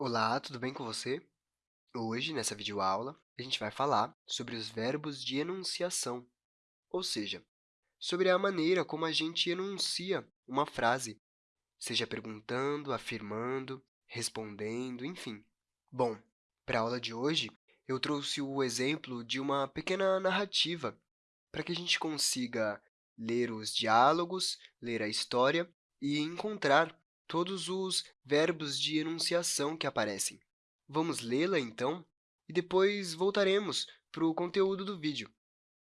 Olá, tudo bem com você? Hoje, nessa videoaula, a gente vai falar sobre os verbos de enunciação, ou seja, sobre a maneira como a gente enuncia uma frase, seja perguntando, afirmando, respondendo, enfim. Bom, para a aula de hoje, eu trouxe o exemplo de uma pequena narrativa para que a gente consiga ler os diálogos, ler a história e encontrar todos os verbos de enunciação que aparecem. Vamos lê-la, então, e depois voltaremos para o conteúdo do vídeo.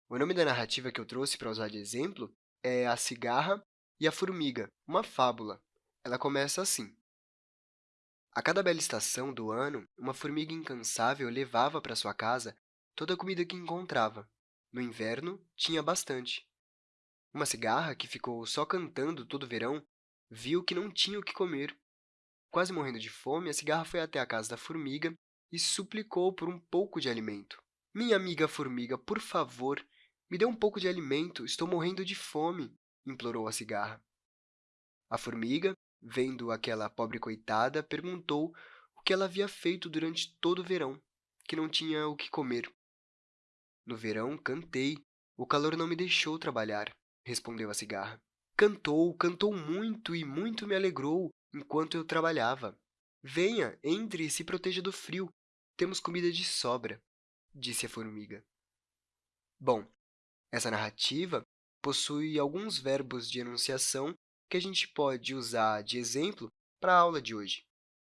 O nome da narrativa que eu trouxe para usar de exemplo é A Cigarra e a Formiga, uma fábula. Ela começa assim. A cada bela estação do ano, uma formiga incansável levava para sua casa toda a comida que encontrava. No inverno, tinha bastante. Uma cigarra, que ficou só cantando todo verão, viu que não tinha o que comer. Quase morrendo de fome, a cigarra foi até a casa da formiga e suplicou por um pouco de alimento. Minha amiga formiga, por favor, me dê um pouco de alimento, estou morrendo de fome, implorou a cigarra. A formiga, vendo aquela pobre coitada, perguntou o que ela havia feito durante todo o verão, que não tinha o que comer. No verão, cantei. O calor não me deixou trabalhar, respondeu a cigarra. Cantou, cantou muito e muito me alegrou enquanto eu trabalhava. Venha, entre e se proteja do frio. Temos comida de sobra, disse a formiga. Bom, essa narrativa possui alguns verbos de enunciação que a gente pode usar de exemplo para a aula de hoje.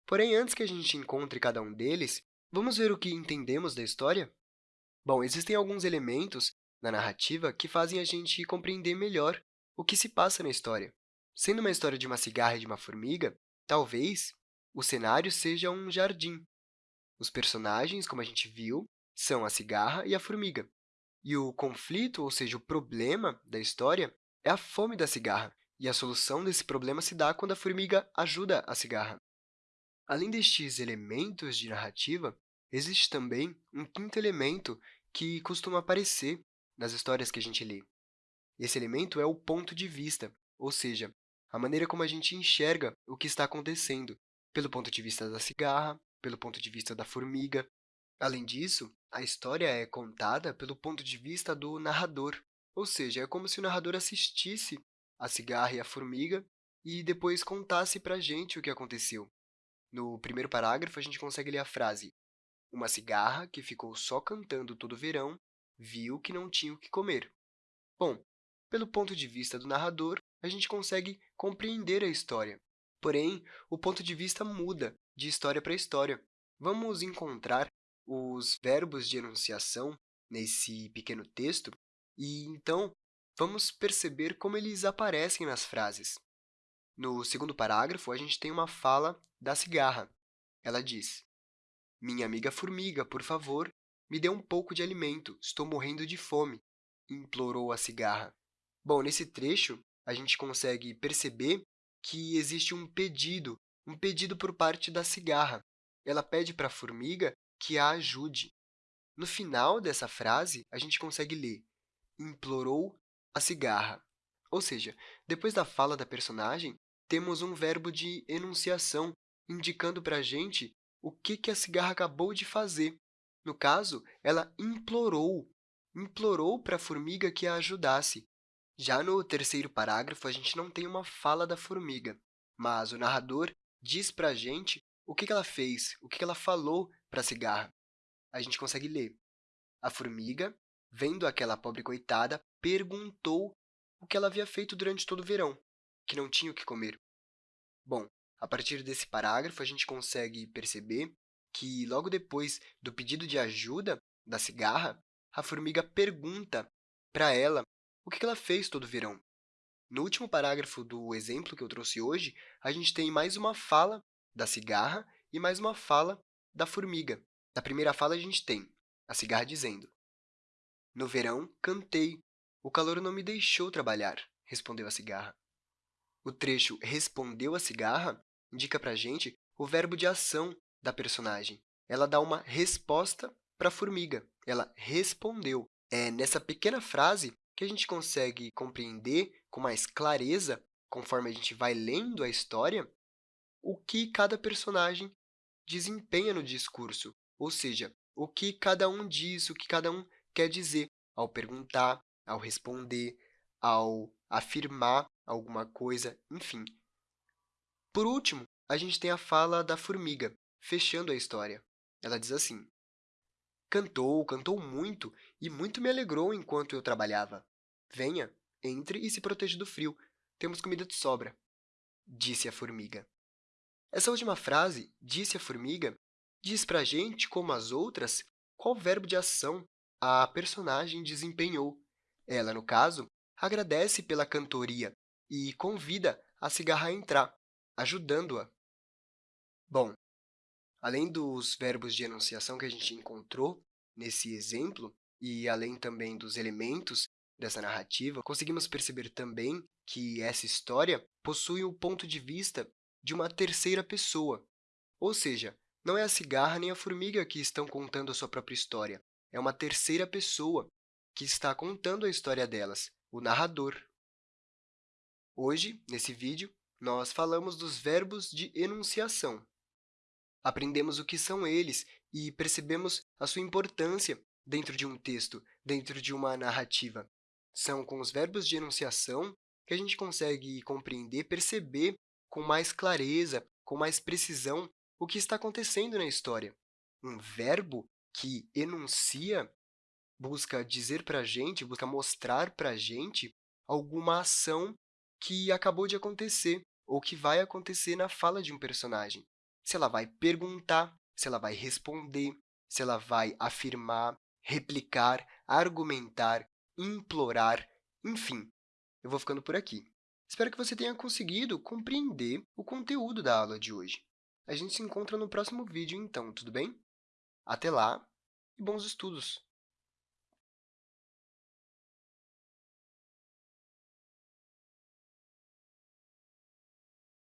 Porém, antes que a gente encontre cada um deles, vamos ver o que entendemos da história? Bom, existem alguns elementos na narrativa que fazem a gente compreender melhor o que se passa na história. Sendo uma história de uma cigarra e de uma formiga, talvez o cenário seja um jardim. Os personagens, como a gente viu, são a cigarra e a formiga. E o conflito, ou seja, o problema da história, é a fome da cigarra, e a solução desse problema se dá quando a formiga ajuda a cigarra. Além destes elementos de narrativa, existe também um quinto elemento que costuma aparecer nas histórias que a gente lê. Esse elemento é o ponto de vista, ou seja, a maneira como a gente enxerga o que está acontecendo, pelo ponto de vista da cigarra, pelo ponto de vista da formiga. Além disso, a história é contada pelo ponto de vista do narrador, ou seja, é como se o narrador assistisse a cigarra e a formiga e depois contasse para a gente o que aconteceu. No primeiro parágrafo, a gente consegue ler a frase Uma cigarra, que ficou só cantando todo verão, viu que não tinha o que comer. Bom, pelo ponto de vista do narrador, a gente consegue compreender a história. Porém, o ponto de vista muda de história para história. Vamos encontrar os verbos de enunciação nesse pequeno texto e, então, vamos perceber como eles aparecem nas frases. No segundo parágrafo, a gente tem uma fala da cigarra. Ela diz, Minha amiga formiga, por favor, me dê um pouco de alimento, estou morrendo de fome, implorou a cigarra. Bom, nesse trecho, a gente consegue perceber que existe um pedido, um pedido por parte da cigarra. Ela pede para a formiga que a ajude. No final dessa frase, a gente consegue ler implorou a cigarra. Ou seja, depois da fala da personagem, temos um verbo de enunciação, indicando para a gente o que, que a cigarra acabou de fazer. No caso, ela implorou, implorou para a formiga que a ajudasse. Já no terceiro parágrafo, a gente não tem uma fala da formiga, mas o narrador diz para a gente o que ela fez, o que ela falou para a cigarra. A gente consegue ler. A formiga, vendo aquela pobre coitada, perguntou o que ela havia feito durante todo o verão, que não tinha o que comer. Bom, a partir desse parágrafo, a gente consegue perceber que, logo depois do pedido de ajuda da cigarra, a formiga pergunta para ela o que ela fez todo verão. No último parágrafo do exemplo que eu trouxe hoje, a gente tem mais uma fala da cigarra e mais uma fala da formiga. Na primeira fala, a gente tem a cigarra dizendo No verão, cantei. O calor não me deixou trabalhar, respondeu a cigarra. O trecho respondeu a cigarra indica para a gente o verbo de ação da personagem. Ela dá uma resposta para a formiga. Ela respondeu. É nessa pequena frase que a gente consegue compreender com mais clareza, conforme a gente vai lendo a história, o que cada personagem desempenha no discurso, ou seja, o que cada um diz, o que cada um quer dizer ao perguntar, ao responder, ao afirmar alguma coisa, enfim. Por último, a gente tem a fala da formiga, fechando a história. Ela diz assim, Cantou, cantou muito, e muito me alegrou enquanto eu trabalhava. Venha, entre e se proteja do frio. Temos comida de sobra. Disse a formiga. Essa última frase, disse a formiga, diz para a gente, como as outras, qual verbo de ação a personagem desempenhou. Ela, no caso, agradece pela cantoria e convida a cigarra a entrar, ajudando-a. Bom, além dos verbos de enunciação que a gente encontrou nesse exemplo, e além também dos elementos dessa narrativa, conseguimos perceber também que essa história possui o ponto de vista de uma terceira pessoa, ou seja, não é a cigarra nem a formiga que estão contando a sua própria história, é uma terceira pessoa que está contando a história delas, o narrador. Hoje, nesse vídeo, nós falamos dos verbos de enunciação. Aprendemos o que são eles e percebemos a sua importância dentro de um texto, dentro de uma narrativa. São com os verbos de enunciação que a gente consegue compreender, perceber com mais clareza, com mais precisão, o que está acontecendo na história. Um verbo que enuncia busca dizer para a gente, busca mostrar para a gente alguma ação que acabou de acontecer ou que vai acontecer na fala de um personagem. Se ela vai perguntar, se ela vai responder, se ela vai afirmar, replicar, argumentar, implorar, enfim. Eu vou ficando por aqui. Espero que você tenha conseguido compreender o conteúdo da aula de hoje. A gente se encontra no próximo vídeo, então, tudo bem? Até lá e bons estudos!